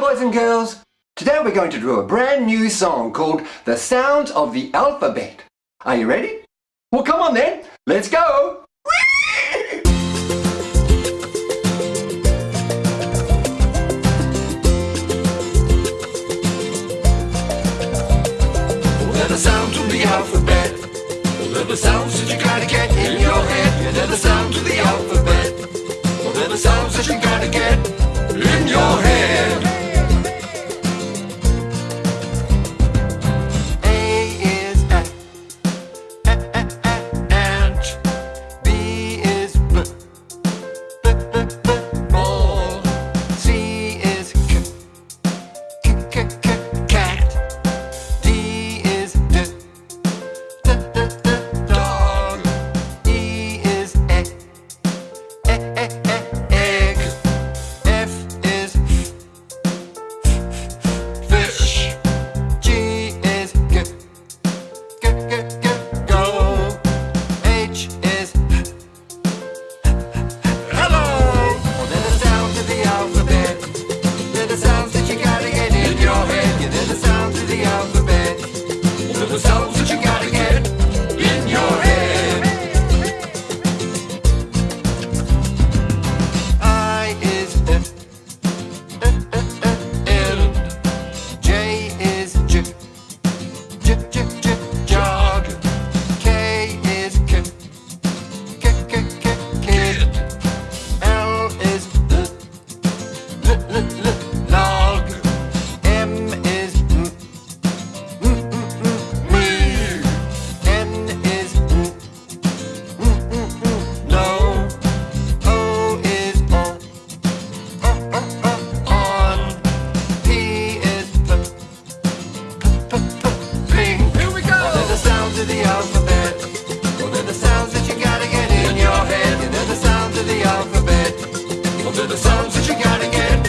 Boys and girls! Today we're going to do a brand new song called The Sounds of the Alphabet. Are you ready? Well come on then, let's go! They're the sound of the alphabet They're the sounds that you gotta get in your head They're the sounds of the alphabet They're the sounds that you sounds of the alphabet. Well, they're the sounds that you gotta get in your head. The sounds of the alphabet. Well, they're the sounds that you gotta get.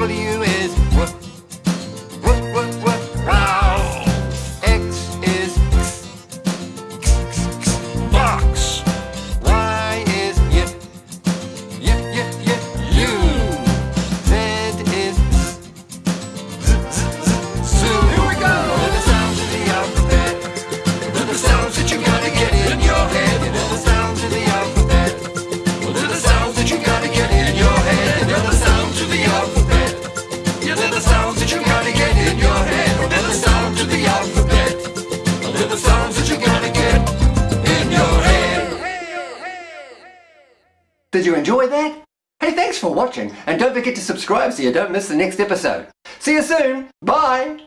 W Did you enjoy that? Hey, thanks for watching, and don't forget to subscribe so you don't miss the next episode. See you soon! Bye!